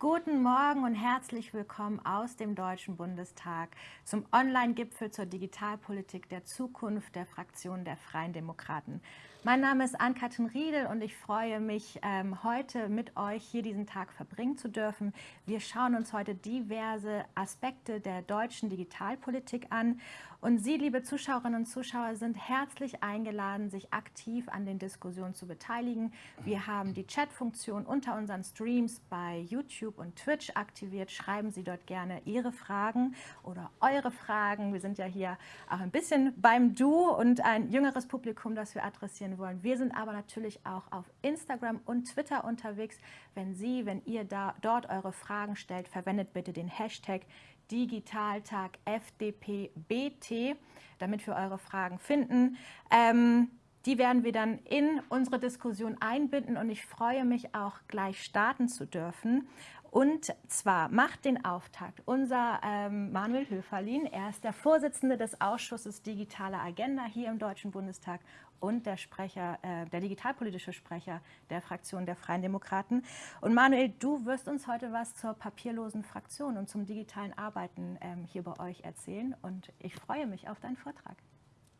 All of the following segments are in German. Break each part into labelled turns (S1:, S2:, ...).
S1: Guten Morgen und herzlich willkommen aus dem Deutschen Bundestag zum Online-Gipfel zur Digitalpolitik der Zukunft der Fraktion der Freien Demokraten. Mein Name ist Ann-Kathrin Riedel und ich freue mich, ähm, heute mit euch hier diesen Tag verbringen zu dürfen. Wir schauen uns heute diverse Aspekte der deutschen Digitalpolitik an und Sie, liebe Zuschauerinnen und Zuschauer, sind herzlich eingeladen, sich aktiv an den Diskussionen zu beteiligen. Wir haben die Chat-Funktion unter unseren Streams bei YouTube und Twitch aktiviert. Schreiben Sie dort gerne Ihre Fragen oder eure Fragen. Wir sind ja hier auch ein bisschen beim Du und ein jüngeres Publikum, das wir adressieren wollen. Wir sind aber natürlich auch auf Instagram und Twitter unterwegs. Wenn Sie, wenn ihr da, dort eure Fragen stellt, verwendet bitte den Hashtag Digitaltag FDP-BT, damit wir eure Fragen finden. Ähm, die werden wir dann in unsere Diskussion einbinden und ich freue mich auch gleich starten zu dürfen. Und zwar macht den Auftakt unser ähm, Manuel Höferlin. Er ist der Vorsitzende des Ausschusses Digitale Agenda hier im Deutschen Bundestag und der Sprecher, äh, der digitalpolitische Sprecher der Fraktion der Freien Demokraten. Und Manuel, du wirst uns heute was zur papierlosen Fraktion und zum digitalen Arbeiten ähm, hier bei euch erzählen. Und ich freue mich auf deinen Vortrag.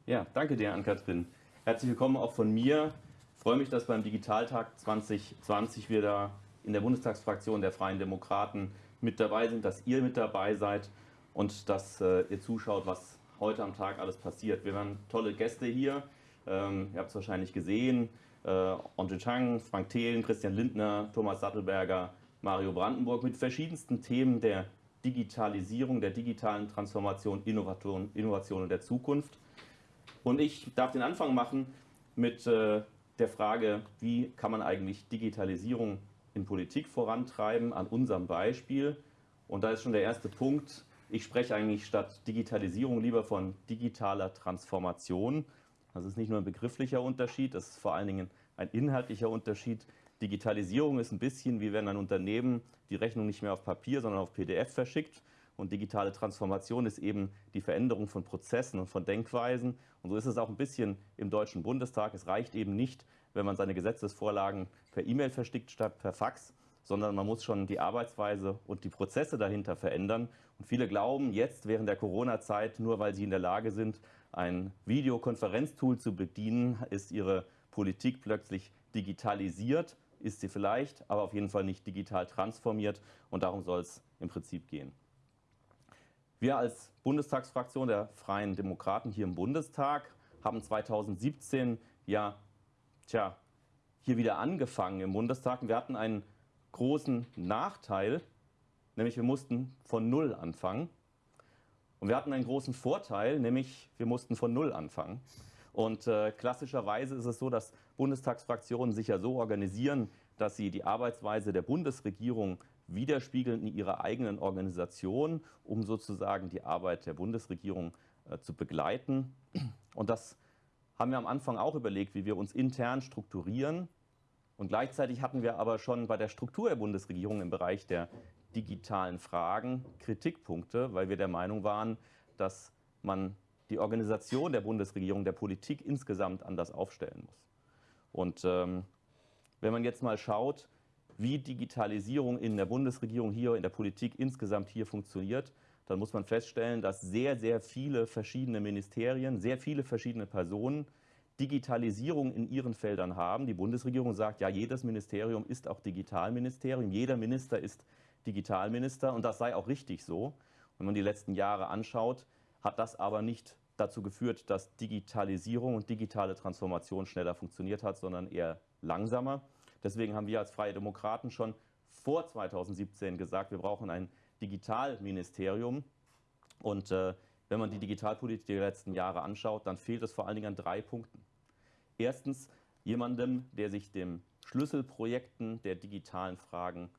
S2: Ja, danke dir, Ann-Kathrin. Herzlich willkommen auch von mir. Ich freue mich, dass beim Digitaltag 2020 wir da in der Bundestagsfraktion der Freien Demokraten mit dabei sind, dass ihr mit dabei seid und dass äh, ihr zuschaut, was heute am Tag alles passiert. Wir haben tolle Gäste hier. Ähm, ihr habt es wahrscheinlich gesehen. Äh, Andre Chang, Frank Thelen, Christian Lindner, Thomas Sattelberger, Mario Brandenburg mit verschiedensten Themen der Digitalisierung, der digitalen Transformation, Innovation, Innovation der Zukunft. Und ich darf den Anfang machen mit äh, der Frage, wie kann man eigentlich Digitalisierung in Politik vorantreiben, an unserem Beispiel. Und da ist schon der erste Punkt. Ich spreche eigentlich statt Digitalisierung lieber von digitaler Transformation. Das ist nicht nur ein begrifflicher Unterschied, das ist vor allen Dingen ein inhaltlicher Unterschied. Digitalisierung ist ein bisschen wie wenn ein Unternehmen die Rechnung nicht mehr auf Papier, sondern auf PDF verschickt. Und digitale Transformation ist eben die Veränderung von Prozessen und von Denkweisen. Und so ist es auch ein bisschen im Deutschen Bundestag. Es reicht eben nicht, wenn man seine Gesetzesvorlagen per E-Mail verschickt statt per Fax, sondern man muss schon die Arbeitsweise und die Prozesse dahinter verändern. Und viele glauben jetzt während der Corona-Zeit, nur weil sie in der Lage sind, ein Videokonferenztool zu bedienen, ist ihre Politik plötzlich digitalisiert, ist sie vielleicht, aber auf jeden Fall nicht digital transformiert und darum soll es im Prinzip gehen. Wir als Bundestagsfraktion der Freien Demokraten hier im Bundestag haben 2017 ja tja, hier wieder angefangen im Bundestag. Wir hatten einen großen Nachteil, nämlich wir mussten von Null anfangen. Und wir hatten einen großen Vorteil, nämlich wir mussten von Null anfangen. Und äh, klassischerweise ist es so, dass Bundestagsfraktionen sich ja so organisieren, dass sie die Arbeitsweise der Bundesregierung widerspiegeln in ihrer eigenen Organisation, um sozusagen die Arbeit der Bundesregierung äh, zu begleiten. Und das haben wir am Anfang auch überlegt, wie wir uns intern strukturieren. Und gleichzeitig hatten wir aber schon bei der Struktur der Bundesregierung im Bereich der digitalen Fragen Kritikpunkte, weil wir der Meinung waren, dass man die Organisation der Bundesregierung, der Politik insgesamt anders aufstellen muss. Und ähm, wenn man jetzt mal schaut, wie Digitalisierung in der Bundesregierung hier, in der Politik insgesamt hier funktioniert, dann muss man feststellen, dass sehr, sehr viele verschiedene Ministerien, sehr viele verschiedene Personen Digitalisierung in ihren Feldern haben. Die Bundesregierung sagt, ja, jedes Ministerium ist auch Digitalministerium, jeder Minister ist Digitalminister und das sei auch richtig so. Wenn man die letzten Jahre anschaut, hat das aber nicht dazu geführt, dass Digitalisierung und digitale Transformation schneller funktioniert hat, sondern eher langsamer. Deswegen haben wir als Freie Demokraten schon vor 2017 gesagt, wir brauchen ein Digitalministerium. Und äh, wenn man die Digitalpolitik der letzten Jahre anschaut, dann fehlt es vor allen Dingen an drei Punkten. Erstens jemandem, der sich den Schlüsselprojekten der digitalen Fragen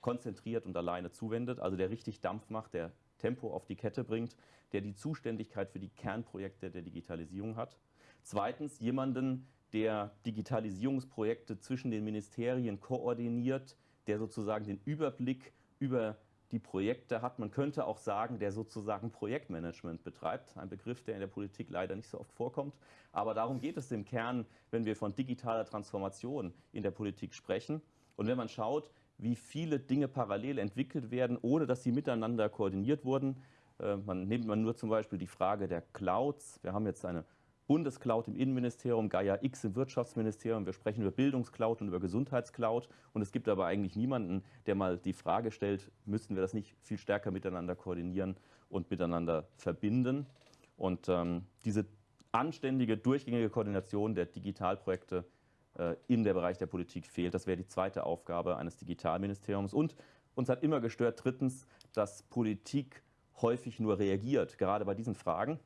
S2: konzentriert und alleine zuwendet, also der richtig Dampf macht, der Tempo auf die Kette bringt, der die Zuständigkeit für die Kernprojekte der Digitalisierung hat. Zweitens jemanden, der Digitalisierungsprojekte zwischen den Ministerien koordiniert, der sozusagen den Überblick über die Projekte hat. Man könnte auch sagen, der sozusagen Projektmanagement betreibt. Ein Begriff, der in der Politik leider nicht so oft vorkommt. Aber darum geht es im Kern, wenn wir von digitaler Transformation in der Politik sprechen. Und wenn man schaut, wie viele Dinge parallel entwickelt werden, ohne dass sie miteinander koordiniert wurden. Äh, man nimmt man nur zum Beispiel die Frage der Clouds. Wir haben jetzt eine Bundescloud im Innenministerium, Gaia X im Wirtschaftsministerium. Wir sprechen über Bildungscloud und über Gesundheitscloud. Und es gibt aber eigentlich niemanden, der mal die Frage stellt, müssten wir das nicht viel stärker miteinander koordinieren und miteinander verbinden. Und ähm, diese anständige, durchgängige Koordination der Digitalprojekte in der Bereich der Politik fehlt. Das wäre die zweite Aufgabe eines Digitalministeriums. Und uns hat immer gestört, drittens, dass Politik häufig nur reagiert, gerade bei diesen Fragen.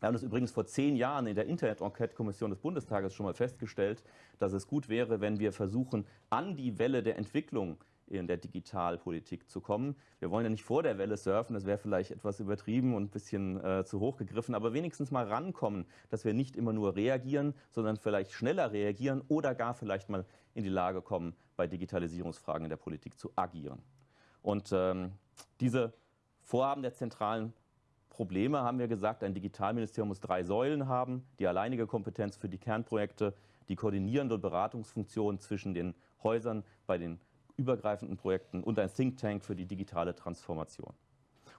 S2: Wir haben das übrigens vor zehn Jahren in der Internet-Enquete-Kommission des Bundestages schon mal festgestellt, dass es gut wäre, wenn wir versuchen, an die Welle der Entwicklung in der Digitalpolitik zu kommen. Wir wollen ja nicht vor der Welle surfen, das wäre vielleicht etwas übertrieben und ein bisschen äh, zu hoch gegriffen, aber wenigstens mal rankommen, dass wir nicht immer nur reagieren, sondern vielleicht schneller reagieren oder gar vielleicht mal in die Lage kommen, bei Digitalisierungsfragen in der Politik zu agieren. Und ähm, diese Vorhaben der zentralen Probleme haben wir gesagt, ein Digitalministerium muss drei Säulen haben, die alleinige Kompetenz für die Kernprojekte, die koordinierende Beratungsfunktion zwischen den Häusern bei den übergreifenden Projekten und ein Think Tank für die digitale Transformation.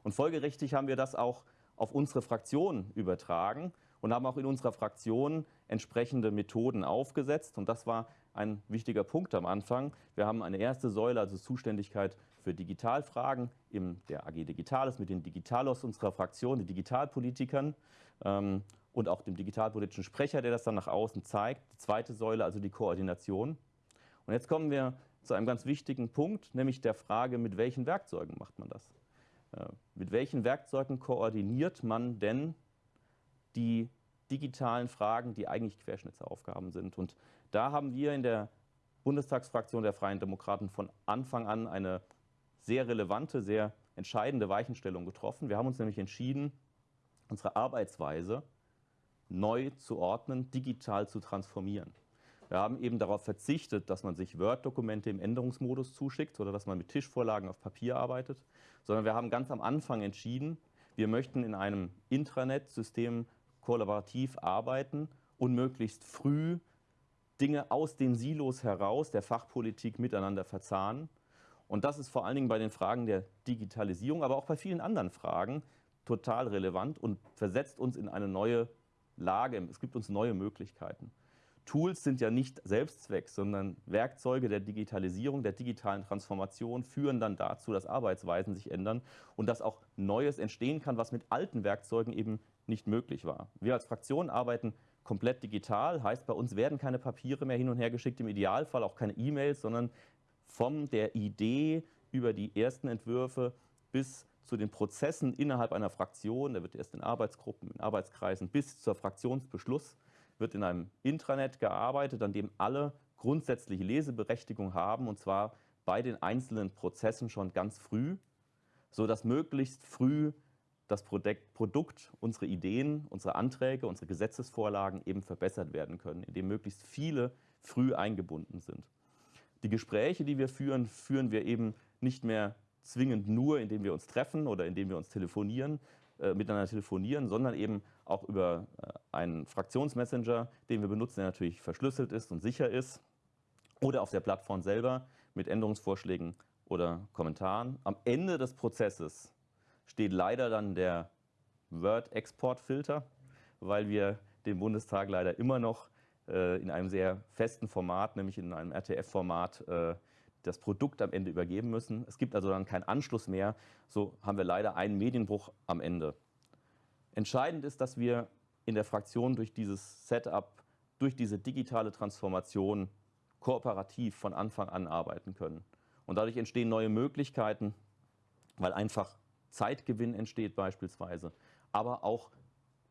S2: Und folgerichtig haben wir das auch auf unsere Fraktion übertragen und haben auch in unserer Fraktion entsprechende Methoden aufgesetzt. Und das war ein wichtiger Punkt am Anfang. Wir haben eine erste Säule, also Zuständigkeit für Digitalfragen in der AG Digitales mit den Digitalos unserer Fraktion, den Digitalpolitikern ähm, und auch dem digitalpolitischen Sprecher, der das dann nach außen zeigt. Die zweite Säule, also die Koordination. Und jetzt kommen wir zu einem ganz wichtigen Punkt, nämlich der Frage, mit welchen Werkzeugen macht man das? Äh, mit welchen Werkzeugen koordiniert man denn die digitalen Fragen, die eigentlich Querschnittsaufgaben sind? Und da haben wir in der Bundestagsfraktion der Freien Demokraten von Anfang an eine sehr relevante, sehr entscheidende Weichenstellung getroffen. Wir haben uns nämlich entschieden, unsere Arbeitsweise neu zu ordnen, digital zu transformieren. Wir haben eben darauf verzichtet, dass man sich Word-Dokumente im Änderungsmodus zuschickt oder dass man mit Tischvorlagen auf Papier arbeitet, sondern wir haben ganz am Anfang entschieden, wir möchten in einem Intranet-System kollaborativ arbeiten und möglichst früh Dinge aus den Silos heraus der Fachpolitik miteinander verzahnen. Und das ist vor allen Dingen bei den Fragen der Digitalisierung, aber auch bei vielen anderen Fragen total relevant und versetzt uns in eine neue Lage. Es gibt uns neue Möglichkeiten. Tools sind ja nicht Selbstzweck, sondern Werkzeuge der Digitalisierung, der digitalen Transformation führen dann dazu, dass Arbeitsweisen sich ändern und dass auch Neues entstehen kann, was mit alten Werkzeugen eben nicht möglich war. Wir als Fraktion arbeiten komplett digital, heißt bei uns werden keine Papiere mehr hin und her geschickt, im Idealfall auch keine E-Mails, sondern von der Idee über die ersten Entwürfe bis zu den Prozessen innerhalb einer Fraktion, da wird erst in Arbeitsgruppen, in Arbeitskreisen bis zur Fraktionsbeschluss wird in einem Intranet gearbeitet, an dem alle grundsätzliche Leseberechtigung haben, und zwar bei den einzelnen Prozessen schon ganz früh, sodass möglichst früh das Produkt, unsere Ideen, unsere Anträge, unsere Gesetzesvorlagen eben verbessert werden können, indem möglichst viele früh eingebunden sind. Die Gespräche, die wir führen, führen wir eben nicht mehr zwingend nur, indem wir uns treffen oder indem wir uns telefonieren, äh, miteinander telefonieren, sondern eben auch über äh, einen Fraktionsmessenger, den wir benutzen, der natürlich verschlüsselt ist und sicher ist, oder auf der Plattform selber mit Änderungsvorschlägen oder Kommentaren. Am Ende des Prozesses steht leider dann der Word-Export-Filter, weil wir dem Bundestag leider immer noch äh, in einem sehr festen Format, nämlich in einem RTF-Format, äh, das Produkt am Ende übergeben müssen. Es gibt also dann keinen Anschluss mehr. So haben wir leider einen Medienbruch am Ende. Entscheidend ist, dass wir in der Fraktion durch dieses Setup, durch diese digitale Transformation kooperativ von Anfang an arbeiten können. Und dadurch entstehen neue Möglichkeiten, weil einfach Zeitgewinn entsteht beispielsweise, aber auch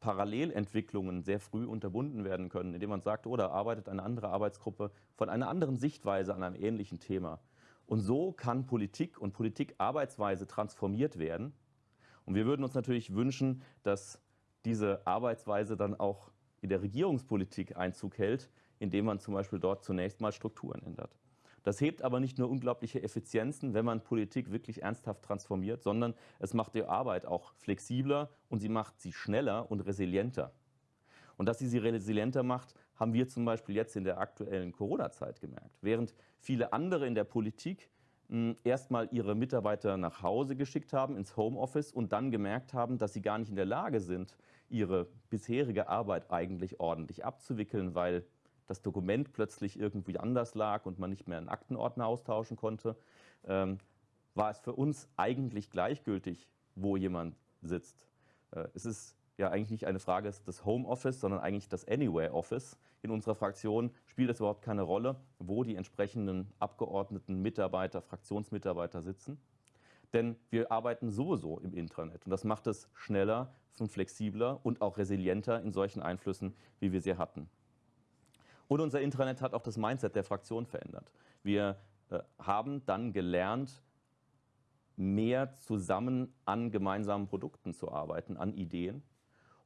S2: Parallelentwicklungen sehr früh unterbunden werden können, indem man sagt, oder arbeitet eine andere Arbeitsgruppe von einer anderen Sichtweise an einem ähnlichen Thema. Und so kann Politik und Politikarbeitsweise transformiert werden. Und wir würden uns natürlich wünschen, dass diese Arbeitsweise dann auch in der Regierungspolitik Einzug hält, indem man zum Beispiel dort zunächst mal Strukturen ändert. Das hebt aber nicht nur unglaubliche Effizienzen, wenn man Politik wirklich ernsthaft transformiert, sondern es macht die Arbeit auch flexibler und sie macht sie schneller und resilienter. Und dass sie sie resilienter macht, haben wir zum Beispiel jetzt in der aktuellen Corona-Zeit gemerkt. Während viele andere in der Politik erstmal ihre Mitarbeiter nach Hause geschickt haben, ins Homeoffice und dann gemerkt haben, dass sie gar nicht in der Lage sind, ihre bisherige Arbeit eigentlich ordentlich abzuwickeln, weil das Dokument plötzlich irgendwie anders lag und man nicht mehr einen Aktenordner austauschen konnte, ähm, war es für uns eigentlich gleichgültig, wo jemand sitzt. Äh, es ist ja eigentlich nicht eine Frage des Homeoffice, sondern eigentlich das Anywhere Office. In unserer Fraktion spielt es überhaupt keine Rolle, wo die entsprechenden Abgeordneten, Mitarbeiter, Fraktionsmitarbeiter sitzen. Denn wir arbeiten sowieso im Intranet und das macht es schneller flexibler und auch resilienter in solchen Einflüssen, wie wir sie hatten. Und unser Intranet hat auch das Mindset der Fraktion verändert. Wir äh, haben dann gelernt, mehr zusammen an gemeinsamen Produkten zu arbeiten, an Ideen.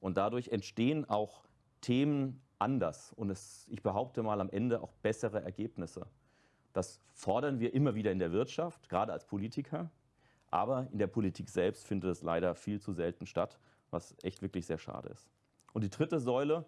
S2: Und dadurch entstehen auch Themen anders und es, ich behaupte mal am Ende auch bessere Ergebnisse. Das fordern wir immer wieder in der Wirtschaft, gerade als Politiker. Aber in der Politik selbst findet es leider viel zu selten statt, was echt wirklich sehr schade ist. Und die dritte Säule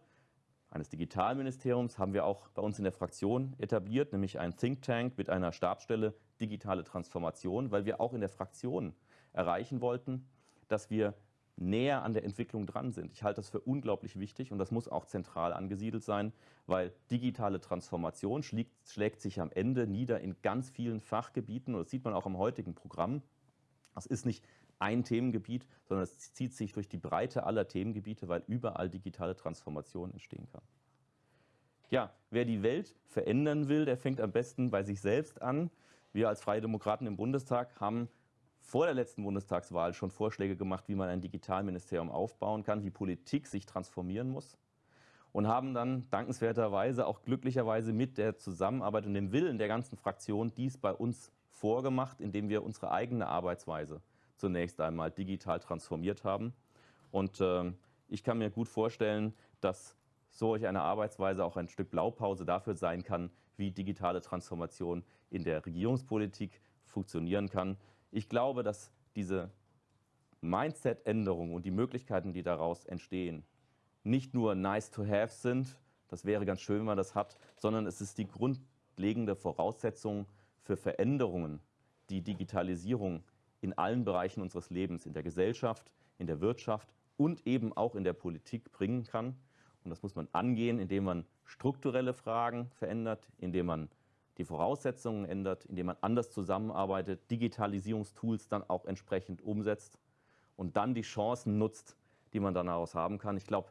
S2: eines Digitalministeriums haben wir auch bei uns in der Fraktion etabliert, nämlich ein Think Tank mit einer Stabsstelle digitale Transformation, weil wir auch in der Fraktion erreichen wollten, dass wir näher an der Entwicklung dran sind. Ich halte das für unglaublich wichtig und das muss auch zentral angesiedelt sein, weil digitale Transformation schlägt, schlägt sich am Ende nieder in ganz vielen Fachgebieten und das sieht man auch im heutigen Programm. Das ist nicht ein Themengebiet, sondern es zieht sich durch die Breite aller Themengebiete, weil überall digitale Transformation entstehen kann. Ja, wer die Welt verändern will, der fängt am besten bei sich selbst an. Wir als Freie Demokraten im Bundestag haben vor der letzten Bundestagswahl schon Vorschläge gemacht, wie man ein Digitalministerium aufbauen kann, wie Politik sich transformieren muss und haben dann dankenswerterweise auch glücklicherweise mit der Zusammenarbeit und dem Willen der ganzen Fraktion dies bei uns vorgemacht, indem wir unsere eigene Arbeitsweise zunächst einmal digital transformiert haben. Und äh, ich kann mir gut vorstellen, dass solch eine Arbeitsweise auch ein Stück Blaupause dafür sein kann, wie digitale Transformation in der Regierungspolitik funktionieren kann. Ich glaube, dass diese Mindset-Änderung und die Möglichkeiten, die daraus entstehen, nicht nur nice to have sind, das wäre ganz schön, wenn man das hat, sondern es ist die grundlegende Voraussetzung für Veränderungen, die Digitalisierung in allen Bereichen unseres Lebens, in der Gesellschaft, in der Wirtschaft und eben auch in der Politik bringen kann. Und das muss man angehen, indem man strukturelle Fragen verändert, indem man die Voraussetzungen ändert, indem man anders zusammenarbeitet, Digitalisierungstools dann auch entsprechend umsetzt und dann die Chancen nutzt, die man daraus haben kann. Ich glaube,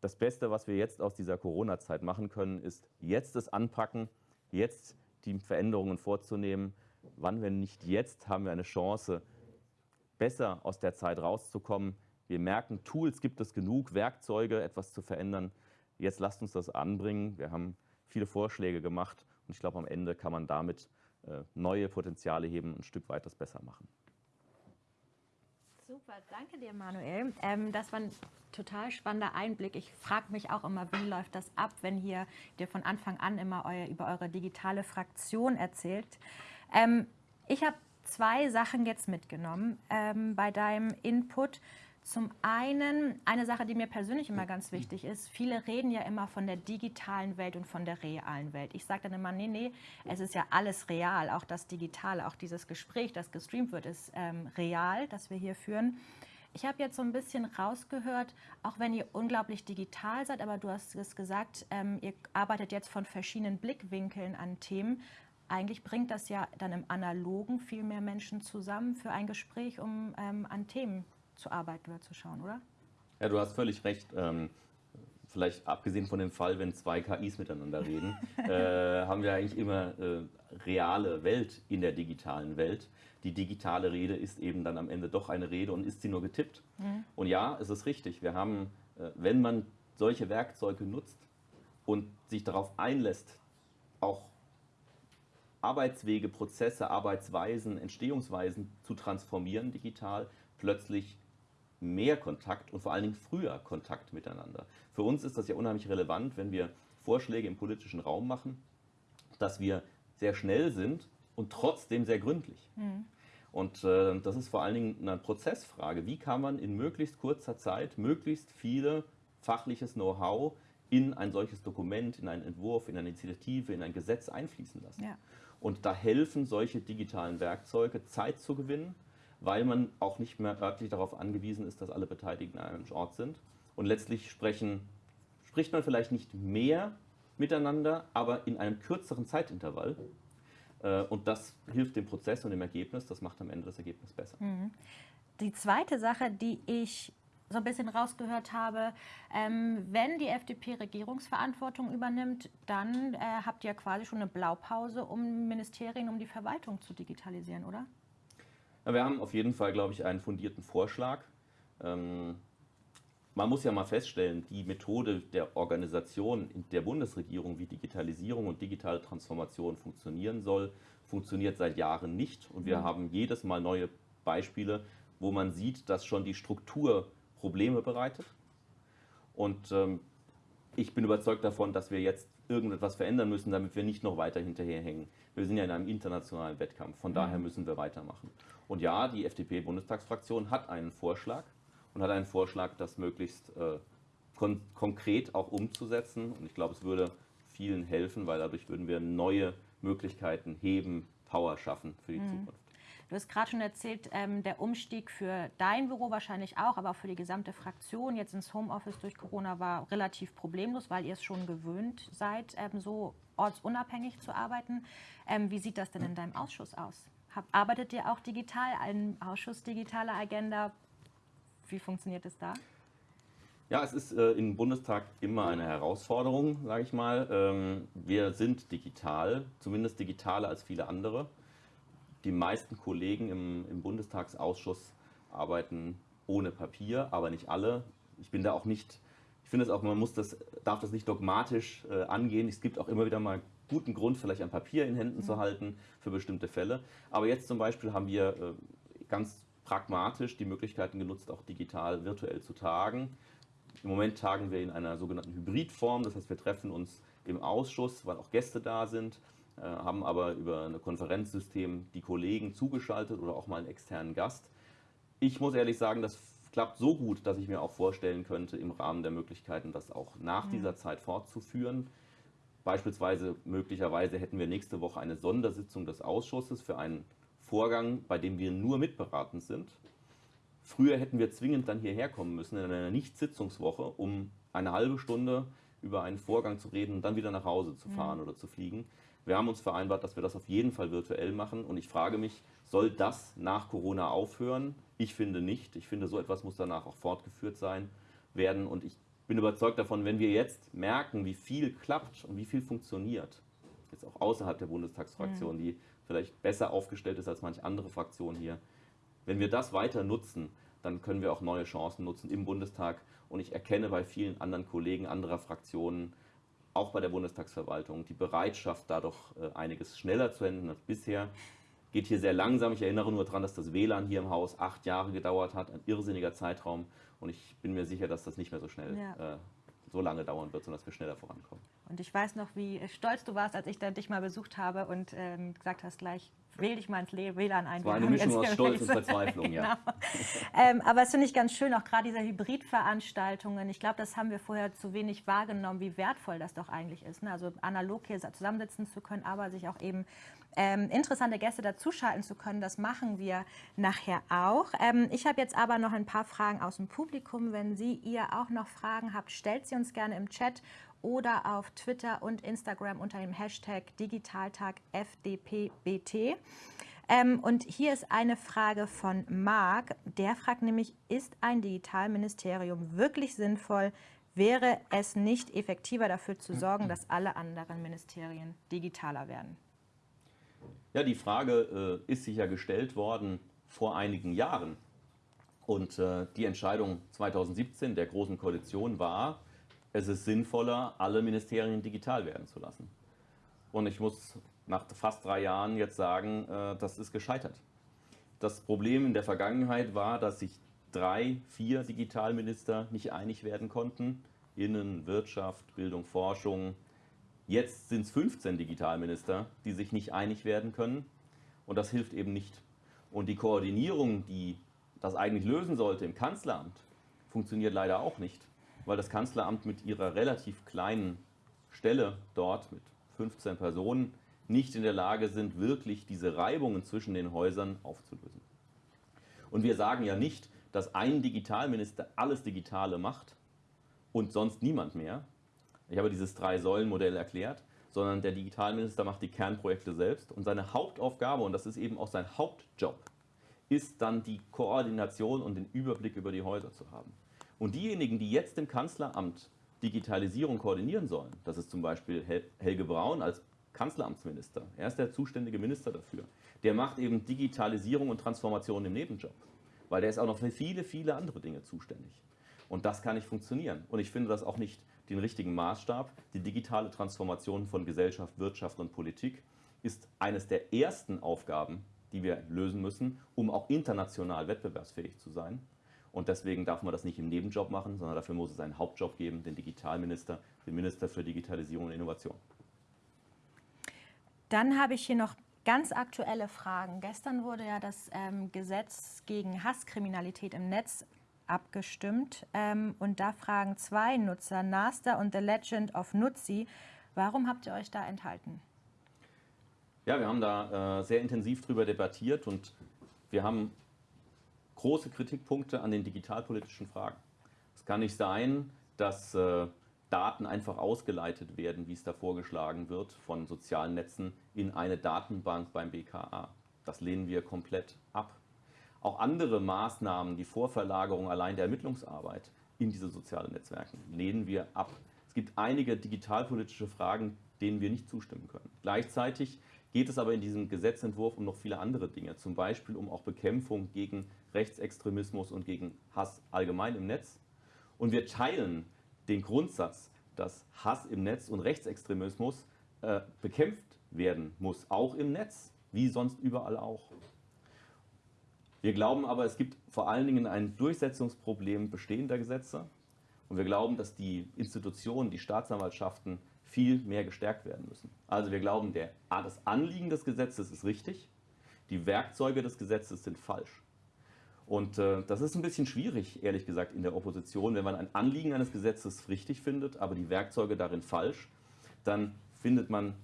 S2: das Beste, was wir jetzt aus dieser Corona-Zeit machen können, ist jetzt es anpacken, jetzt die Veränderungen vorzunehmen wann, wenn nicht jetzt, haben wir eine Chance, besser aus der Zeit rauszukommen. Wir merken, Tools gibt es genug, Werkzeuge, etwas zu verändern. Jetzt lasst uns das anbringen. Wir haben viele Vorschläge gemacht und ich glaube, am Ende kann man damit äh, neue Potenziale heben, und ein Stück weit das besser machen.
S1: Super, danke dir, Manuel. Ähm, das war ein total spannender Einblick. Ich frage mich auch immer, wie läuft das ab, wenn hier dir von Anfang an immer euer, über eure digitale Fraktion erzählt. Ähm, ich habe zwei Sachen jetzt mitgenommen ähm, bei deinem Input. Zum einen eine Sache, die mir persönlich immer ganz wichtig ist. Viele reden ja immer von der digitalen Welt und von der realen Welt. Ich sage dann immer, nee, nee, es ist ja alles real. Auch das Digitale, auch dieses Gespräch, das gestreamt wird, ist ähm, real, das wir hier führen. Ich habe jetzt so ein bisschen rausgehört, auch wenn ihr unglaublich digital seid, aber du hast es gesagt, ähm, ihr arbeitet jetzt von verschiedenen Blickwinkeln an Themen eigentlich bringt das ja dann im Analogen viel mehr Menschen zusammen für ein Gespräch, um ähm, an Themen zu arbeiten oder zu schauen, oder?
S2: Ja, du hast völlig recht. Ähm, vielleicht abgesehen von dem Fall, wenn zwei KIs miteinander reden, äh, haben wir eigentlich immer äh, reale Welt in der digitalen Welt. Die digitale Rede ist eben dann am Ende doch eine Rede und ist sie nur getippt. Mhm. Und ja, es ist richtig. Wir haben, äh, wenn man solche Werkzeuge nutzt und sich darauf einlässt, auch Arbeitswege, Prozesse, Arbeitsweisen, Entstehungsweisen zu transformieren digital, plötzlich mehr Kontakt und vor allen Dingen früher Kontakt miteinander. Für uns ist das ja unheimlich relevant, wenn wir Vorschläge im politischen Raum machen, dass wir sehr schnell sind und trotzdem sehr gründlich. Mhm. Und äh, das ist vor allen Dingen eine Prozessfrage. Wie kann man in möglichst kurzer Zeit möglichst viele fachliches Know-how in ein solches Dokument, in einen Entwurf, in eine Initiative, in ein Gesetz einfließen lassen? Ja. Und da helfen solche digitalen Werkzeuge, Zeit zu gewinnen, weil man auch nicht mehr örtlich darauf angewiesen ist, dass alle Beteiligten an einem Ort sind. Und letztlich sprechen, spricht man vielleicht nicht mehr miteinander, aber in einem kürzeren Zeitintervall. Äh, und das hilft dem Prozess und dem Ergebnis. Das macht am Ende das Ergebnis besser. Mhm.
S1: Die zweite Sache, die ich so ein bisschen rausgehört habe, ähm, wenn die FDP Regierungsverantwortung übernimmt, dann äh, habt ihr quasi schon eine Blaupause, um Ministerien, um die Verwaltung zu digitalisieren, oder?
S2: Wir haben auf jeden Fall, glaube ich, einen fundierten Vorschlag. Ähm, man muss ja mal feststellen, die Methode der Organisation der Bundesregierung, wie Digitalisierung und digitale Transformation funktionieren soll, funktioniert seit Jahren nicht. Und wir mhm. haben jedes Mal neue Beispiele, wo man sieht, dass schon die Struktur Probleme bereitet. Und ähm, ich bin überzeugt davon, dass wir jetzt irgendetwas verändern müssen, damit wir nicht noch weiter hinterherhängen. Wir sind ja in einem internationalen Wettkampf, von daher mhm. müssen wir weitermachen. Und ja, die FDP-Bundestagsfraktion hat einen Vorschlag und hat einen Vorschlag, das möglichst äh, kon konkret auch umzusetzen. Und ich glaube, es würde vielen helfen, weil dadurch würden wir neue Möglichkeiten heben, Power schaffen für die mhm. Zukunft.
S1: Du hast gerade schon erzählt, ähm, der Umstieg für dein Büro wahrscheinlich auch, aber auch für die gesamte Fraktion jetzt ins Homeoffice durch Corona war relativ problemlos, weil ihr es schon gewöhnt seid, ähm, so ortsunabhängig zu arbeiten. Ähm, wie sieht das denn in deinem Ausschuss aus? Hab, arbeitet ihr auch digital, ein Ausschuss digitale Agenda? Wie funktioniert es da?
S2: Ja, es ist äh, im Bundestag immer eine Herausforderung, sage ich mal. Ähm, wir sind digital, zumindest digitaler als viele andere die meisten Kollegen im, im Bundestagsausschuss arbeiten ohne Papier, aber nicht alle. Ich bin da auch nicht, ich finde es auch, man muss das, darf das nicht dogmatisch äh, angehen. Es gibt auch immer wieder mal guten Grund, vielleicht ein Papier in Händen mhm. zu halten für bestimmte Fälle. Aber jetzt zum Beispiel haben wir äh, ganz pragmatisch die Möglichkeiten genutzt, auch digital virtuell zu tagen. Im Moment tagen wir in einer sogenannten Hybridform, das heißt, wir treffen uns im Ausschuss, weil auch Gäste da sind haben aber über ein Konferenzsystem die Kollegen zugeschaltet oder auch mal einen externen Gast. Ich muss ehrlich sagen, das klappt so gut, dass ich mir auch vorstellen könnte, im Rahmen der Möglichkeiten das auch nach mhm. dieser Zeit fortzuführen. Beispielsweise, möglicherweise hätten wir nächste Woche eine Sondersitzung des Ausschusses für einen Vorgang, bei dem wir nur mitberatend sind. Früher hätten wir zwingend dann hierher kommen müssen in einer Nicht-Sitzungswoche, um eine halbe Stunde über einen Vorgang zu reden und dann wieder nach Hause zu fahren mhm. oder zu fliegen. Wir haben uns vereinbart, dass wir das auf jeden Fall virtuell machen. Und ich frage mich, soll das nach Corona aufhören? Ich finde nicht. Ich finde, so etwas muss danach auch fortgeführt sein werden. Und ich bin überzeugt davon, wenn wir jetzt merken, wie viel klappt und wie viel funktioniert, jetzt auch außerhalb der Bundestagsfraktion, mhm. die vielleicht besser aufgestellt ist als manche andere Fraktion hier, wenn wir das weiter nutzen, dann können wir auch neue Chancen nutzen im Bundestag. Und ich erkenne bei vielen anderen Kollegen anderer Fraktionen, auch bei der Bundestagsverwaltung die Bereitschaft, da doch äh, einiges schneller zu enden als bisher. Geht hier sehr langsam. Ich erinnere nur daran, dass das WLAN hier im Haus acht Jahre gedauert hat, ein irrsinniger Zeitraum. Und ich bin mir sicher, dass das nicht mehr so schnell ja. äh, so lange dauern wird, sondern dass wir schneller vorankommen.
S1: Und ich weiß noch, wie stolz du warst, als ich dich mal besucht habe und ähm, gesagt hast gleich, wähl dich mal ins WLAN ein.
S2: War eine Mischung aus Stolz und Verzweiflung, genau. ja.
S1: ähm, aber es finde ich ganz schön, auch gerade diese Hybridveranstaltungen. Ich glaube, das haben wir vorher zu wenig wahrgenommen, wie wertvoll das doch eigentlich ist. Ne? Also analog hier zusammensitzen zu können, aber sich auch eben ähm, interessante Gäste dazuschalten zu können. Das machen wir nachher auch. Ähm, ich habe jetzt aber noch ein paar Fragen aus dem Publikum. Wenn Sie ihr auch noch Fragen habt, stellt sie uns gerne im Chat oder auf Twitter und Instagram unter dem Hashtag DigitaltagFDPBT. Ähm, und hier ist eine Frage von Marc. Der fragt nämlich, ist ein Digitalministerium wirklich sinnvoll? Wäre es nicht effektiver dafür zu sorgen, dass alle anderen Ministerien digitaler werden?
S2: Ja, die Frage äh, ist sicher gestellt worden vor einigen Jahren. Und äh, die Entscheidung 2017 der Großen Koalition war, es ist sinnvoller, alle Ministerien digital werden zu lassen. Und ich muss nach fast drei Jahren jetzt sagen, äh, das ist gescheitert. Das Problem in der Vergangenheit war, dass sich drei, vier Digitalminister nicht einig werden konnten. Innen, Wirtschaft, Bildung, Forschung. Jetzt sind es 15 Digitalminister, die sich nicht einig werden können. Und das hilft eben nicht. Und die Koordinierung, die das eigentlich lösen sollte im Kanzleramt, funktioniert leider auch nicht weil das Kanzleramt mit ihrer relativ kleinen Stelle dort mit 15 Personen nicht in der Lage sind, wirklich diese Reibungen zwischen den Häusern aufzulösen. Und wir sagen ja nicht, dass ein Digitalminister alles Digitale macht und sonst niemand mehr. Ich habe dieses Drei-Säulen-Modell erklärt, sondern der Digitalminister macht die Kernprojekte selbst und seine Hauptaufgabe, und das ist eben auch sein Hauptjob, ist dann die Koordination und den Überblick über die Häuser zu haben. Und diejenigen, die jetzt im Kanzleramt Digitalisierung koordinieren sollen, das ist zum Beispiel Helge Braun als Kanzleramtsminister, er ist der zuständige Minister dafür, der macht eben Digitalisierung und Transformation im Nebenjob, weil der ist auch noch für viele, viele andere Dinge zuständig. Und das kann nicht funktionieren. Und ich finde das auch nicht den richtigen Maßstab. Die digitale Transformation von Gesellschaft, Wirtschaft und Politik ist eines der ersten Aufgaben, die wir lösen müssen, um auch international wettbewerbsfähig zu sein. Und deswegen darf man das nicht im Nebenjob machen, sondern dafür muss es einen Hauptjob geben, den Digitalminister, den Minister für Digitalisierung und Innovation.
S1: Dann habe ich hier noch ganz aktuelle Fragen. Gestern wurde ja das ähm, Gesetz gegen Hasskriminalität im Netz abgestimmt. Ähm, und da fragen zwei Nutzer, Nasta und The Legend of Nutzi, warum habt ihr euch da enthalten?
S2: Ja, wir haben da äh, sehr intensiv darüber debattiert und wir haben große Kritikpunkte an den digitalpolitischen Fragen. Es kann nicht sein, dass äh, Daten einfach ausgeleitet werden, wie es da vorgeschlagen wird, von sozialen Netzen in eine Datenbank beim BKA. Das lehnen wir komplett ab. Auch andere Maßnahmen, die Vorverlagerung allein der Ermittlungsarbeit in diese sozialen Netzwerke, lehnen wir ab. Es gibt einige digitalpolitische Fragen, denen wir nicht zustimmen können. Gleichzeitig geht es aber in diesem Gesetzentwurf um noch viele andere Dinge, zum Beispiel um auch Bekämpfung gegen Rechtsextremismus und gegen Hass allgemein im Netz. Und wir teilen den Grundsatz, dass Hass im Netz und Rechtsextremismus äh, bekämpft werden muss, auch im Netz, wie sonst überall auch. Wir glauben aber, es gibt vor allen Dingen ein Durchsetzungsproblem bestehender Gesetze. Und wir glauben, dass die Institutionen, die Staatsanwaltschaften viel mehr gestärkt werden müssen. Also wir glauben, der, das Anliegen des Gesetzes ist richtig, die Werkzeuge des Gesetzes sind falsch. Und äh, das ist ein bisschen schwierig, ehrlich gesagt, in der Opposition. Wenn man ein Anliegen eines Gesetzes richtig findet, aber die Werkzeuge darin falsch, dann findet man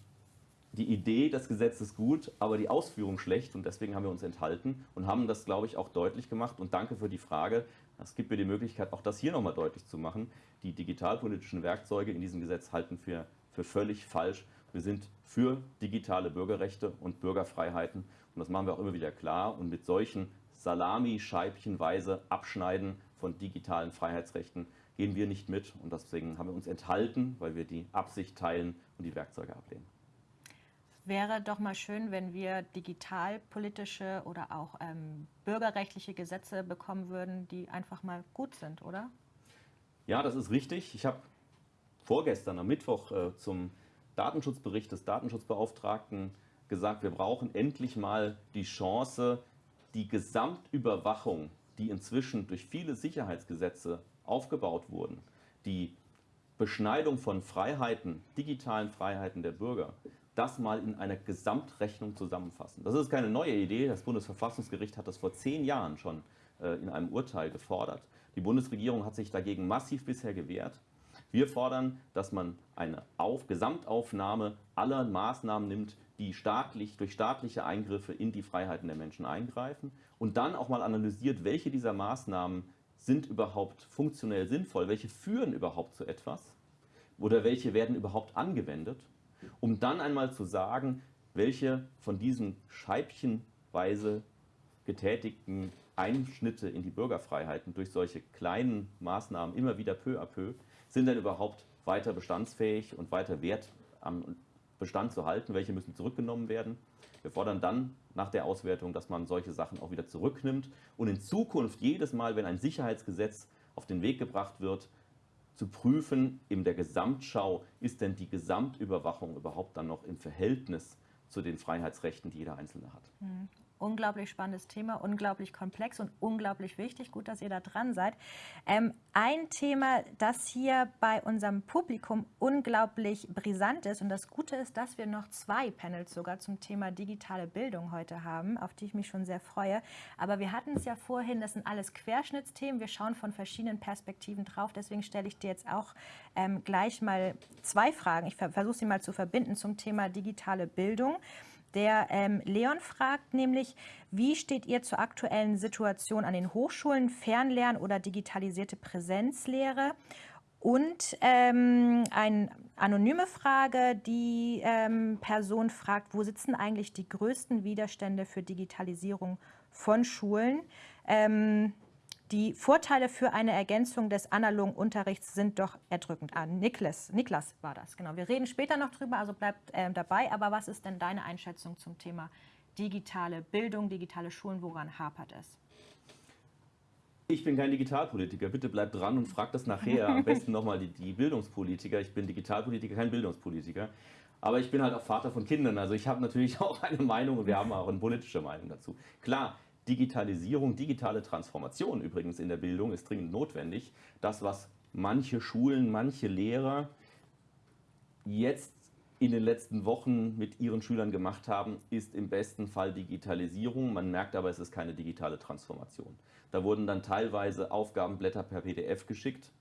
S2: die Idee des Gesetzes gut, aber die Ausführung schlecht und deswegen haben wir uns enthalten und haben das, glaube ich, auch deutlich gemacht. Und danke für die Frage. Es gibt mir die Möglichkeit, auch das hier nochmal deutlich zu machen. Die digitalpolitischen Werkzeuge in diesem Gesetz halten wir für völlig falsch. Wir sind für digitale Bürgerrechte und Bürgerfreiheiten und das machen wir auch immer wieder klar. Und mit solchen Salami-scheibchenweise Abschneiden von digitalen Freiheitsrechten gehen wir nicht mit und deswegen haben wir uns enthalten, weil wir die Absicht teilen und die Werkzeuge ablehnen
S1: wäre doch mal schön, wenn wir digitalpolitische oder auch ähm, bürgerrechtliche Gesetze bekommen würden, die einfach mal gut sind, oder?
S2: Ja, das ist richtig. Ich habe vorgestern am Mittwoch äh, zum Datenschutzbericht des Datenschutzbeauftragten gesagt, wir brauchen endlich mal die Chance, die Gesamtüberwachung, die inzwischen durch viele Sicherheitsgesetze aufgebaut wurden, die Beschneidung von Freiheiten, digitalen Freiheiten der Bürger, das mal in einer Gesamtrechnung zusammenfassen. Das ist keine neue Idee. Das Bundesverfassungsgericht hat das vor zehn Jahren schon äh, in einem Urteil gefordert. Die Bundesregierung hat sich dagegen massiv bisher gewehrt. Wir fordern, dass man eine Auf Gesamtaufnahme aller Maßnahmen nimmt, die staatlich, durch staatliche Eingriffe in die Freiheiten der Menschen eingreifen und dann auch mal analysiert, welche dieser Maßnahmen sind überhaupt funktionell sinnvoll, welche führen überhaupt zu etwas oder welche werden überhaupt angewendet um dann einmal zu sagen, welche von diesen scheibchenweise getätigten Einschnitte in die Bürgerfreiheiten durch solche kleinen Maßnahmen immer wieder peu à peu sind denn überhaupt weiter bestandsfähig und weiter Wert am Bestand zu halten, welche müssen zurückgenommen werden. Wir fordern dann nach der Auswertung, dass man solche Sachen auch wieder zurücknimmt und in Zukunft jedes Mal, wenn ein Sicherheitsgesetz auf den Weg gebracht wird, zu prüfen in der Gesamtschau, ist denn die Gesamtüberwachung überhaupt dann noch im Verhältnis zu den Freiheitsrechten, die jeder Einzelne hat.
S1: Mhm. Unglaublich spannendes Thema, unglaublich komplex und unglaublich wichtig. Gut, dass ihr da dran seid. Ähm, ein Thema, das hier bei unserem Publikum unglaublich brisant ist und das Gute ist, dass wir noch zwei Panels sogar zum Thema digitale Bildung heute haben, auf die ich mich schon sehr freue. Aber wir hatten es ja vorhin, das sind alles Querschnittsthemen. Wir schauen von verschiedenen Perspektiven drauf. Deswegen stelle ich dir jetzt auch ähm, gleich mal zwei Fragen. Ich versuche sie mal zu verbinden zum Thema digitale Bildung. Der ähm, Leon fragt nämlich, wie steht ihr zur aktuellen Situation an den Hochschulen, Fernlernen oder digitalisierte Präsenzlehre? Und ähm, eine anonyme Frage, die ähm, Person fragt, wo sitzen eigentlich die größten Widerstände für Digitalisierung von Schulen? Ähm, die Vorteile für eine Ergänzung des analogen Unterrichts sind doch erdrückend. Ah, Niklas, Niklas war das, genau. Wir reden später noch drüber, also bleibt äh, dabei. Aber was ist denn deine Einschätzung zum Thema digitale Bildung, digitale Schulen? Woran hapert es?
S2: Ich bin kein Digitalpolitiker. Bitte bleibt dran und fragt das nachher. Am besten nochmal die, die Bildungspolitiker. Ich bin Digitalpolitiker, kein Bildungspolitiker. Aber ich bin halt auch Vater von Kindern. Also ich habe natürlich auch eine Meinung und wir haben auch eine politische Meinung dazu. Klar, Digitalisierung, digitale Transformation übrigens in der Bildung ist dringend notwendig. Das, was manche Schulen, manche Lehrer jetzt in den letzten Wochen mit ihren Schülern gemacht haben, ist im besten Fall Digitalisierung. Man merkt aber, es ist keine digitale Transformation. Da wurden dann teilweise Aufgabenblätter per PDF geschickt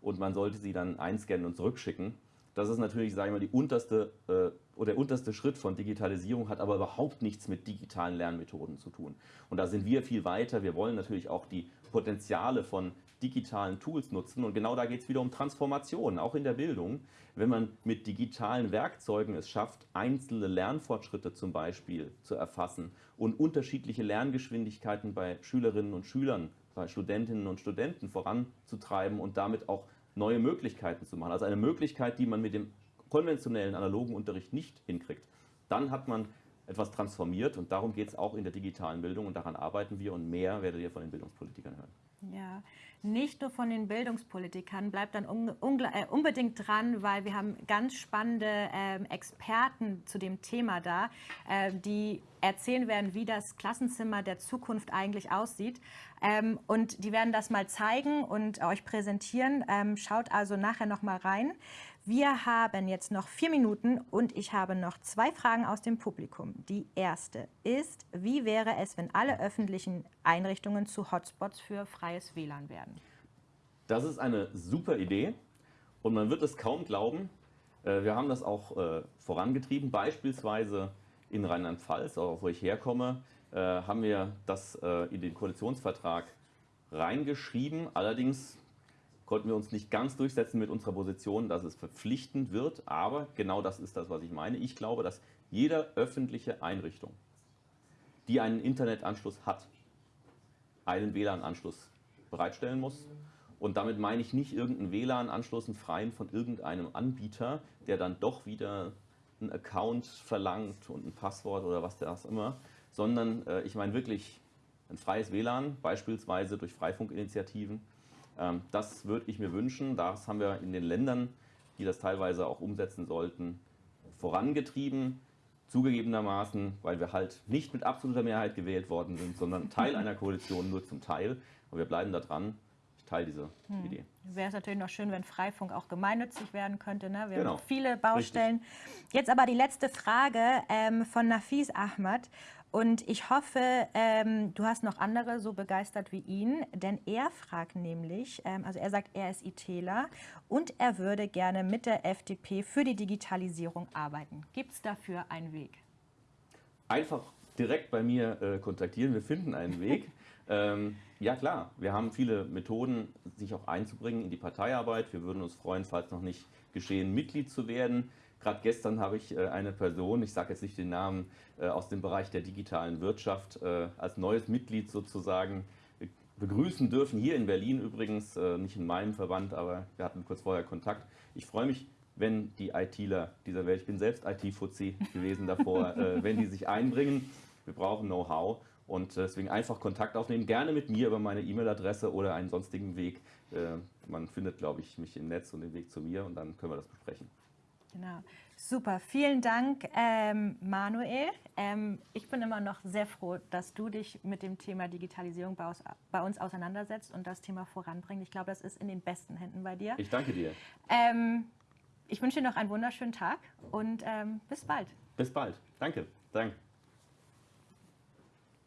S2: und man sollte sie dann einscannen und zurückschicken. Das ist natürlich, sage ich mal, die unterste, äh, oder der unterste Schritt von Digitalisierung, hat aber überhaupt nichts mit digitalen Lernmethoden zu tun. Und da sind wir viel weiter. Wir wollen natürlich auch die Potenziale von digitalen Tools nutzen. Und genau da geht es wieder um Transformation, auch in der Bildung. Wenn man mit digitalen Werkzeugen es schafft, einzelne Lernfortschritte zum Beispiel zu erfassen und unterschiedliche Lerngeschwindigkeiten bei Schülerinnen und Schülern, bei Studentinnen und Studenten voranzutreiben und damit auch neue Möglichkeiten zu machen. Also eine Möglichkeit, die man mit dem konventionellen analogen Unterricht nicht hinkriegt. Dann hat man etwas transformiert und darum geht es auch in der digitalen Bildung und daran arbeiten wir und mehr werdet ihr von den Bildungspolitikern hören.
S1: Ja, nicht nur von den Bildungspolitikern, bleibt dann äh, unbedingt dran, weil wir haben ganz spannende äh, Experten zu dem Thema da, äh, die erzählen werden, wie das Klassenzimmer der Zukunft eigentlich aussieht. Ähm, und die werden das mal zeigen und euch präsentieren. Ähm, schaut also nachher noch mal rein. Wir haben jetzt noch vier Minuten und ich habe noch zwei Fragen aus dem Publikum. Die erste ist, wie wäre es, wenn alle öffentlichen Einrichtungen zu Hotspots für freies WLAN werden?
S2: Das ist eine super Idee und man wird es kaum glauben. Äh, wir haben das auch äh, vorangetrieben, beispielsweise in Rheinland-Pfalz, wo ich herkomme, äh, haben wir das in den Koalitionsvertrag reingeschrieben. Allerdings konnten wir uns nicht ganz durchsetzen mit unserer Position, dass es verpflichtend wird. Aber genau das ist das, was ich meine. Ich glaube, dass jede öffentliche Einrichtung, die einen Internetanschluss hat, einen WLAN-Anschluss bereitstellen muss. Und damit meine ich nicht irgendeinen WLAN-Anschluss, einen freien von irgendeinem Anbieter, der dann doch wieder einen Account verlangt und ein Passwort oder was das immer, sondern äh, ich meine wirklich ein freies WLAN, beispielsweise durch Freifunkinitiativen, das würde ich mir wünschen. Das haben wir in den Ländern, die das teilweise auch umsetzen sollten, vorangetrieben. Zugegebenermaßen, weil wir halt nicht mit absoluter Mehrheit gewählt worden sind, sondern Teil einer Koalition nur zum Teil. Und wir bleiben da dran. Ich teile diese hm. Idee.
S1: Wäre es natürlich noch schön, wenn Freifunk auch gemeinnützig werden könnte. Ne? Wir genau. haben viele Baustellen. Richtig. Jetzt aber die letzte Frage ähm, von Nafis Ahmad. Und ich hoffe, ähm, du hast noch andere so begeistert wie ihn, denn er fragt nämlich, ähm, also er sagt, er ist ITler und er würde gerne mit der FDP für die Digitalisierung arbeiten. Gibt es dafür einen Weg?
S2: Einfach direkt bei mir äh, kontaktieren, wir finden einen Weg. ähm, ja klar, wir haben viele Methoden, sich auch einzubringen in die Parteiarbeit. Wir würden uns freuen, falls noch nicht geschehen, Mitglied zu werden. Gerade gestern habe ich äh, eine Person, ich sage jetzt nicht den Namen, äh, aus dem Bereich der digitalen Wirtschaft äh, als neues Mitglied sozusagen begrüßen dürfen. Hier in Berlin übrigens, nicht in meinem Verband, aber wir hatten kurz vorher Kontakt. Ich freue mich, wenn die ITler dieser Welt, ich bin selbst IT-Fuzzi gewesen davor, wenn die sich einbringen. Wir brauchen Know-how und deswegen einfach Kontakt aufnehmen, gerne mit mir über meine E-Mail-Adresse oder einen sonstigen Weg. Man findet, glaube ich, mich im Netz und den Weg zu mir und dann können wir das besprechen.
S1: Genau. Super, vielen Dank, ähm, Manuel. Ähm, ich bin immer noch sehr froh, dass du dich mit dem Thema Digitalisierung bei uns, bei uns auseinandersetzt und das Thema voranbringst. Ich glaube, das ist in den besten Händen bei dir.
S2: Ich danke dir.
S1: Ähm, ich wünsche dir noch einen wunderschönen Tag und ähm, bis bald.
S2: Bis bald. Danke. Danke.